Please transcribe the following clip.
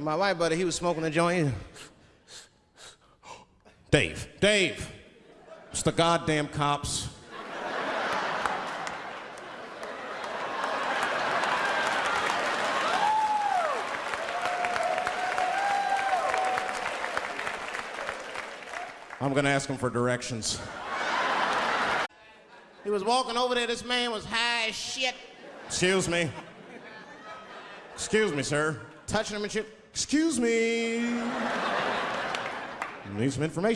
My white buddy, he was smoking a joint. Dave, Dave, it's the goddamn cops. I'm gonna ask him for directions. He was walking over there. This man was high as shit, Excuse me. Excuse me, sir. touching him and shit. Excuse me. Need some information.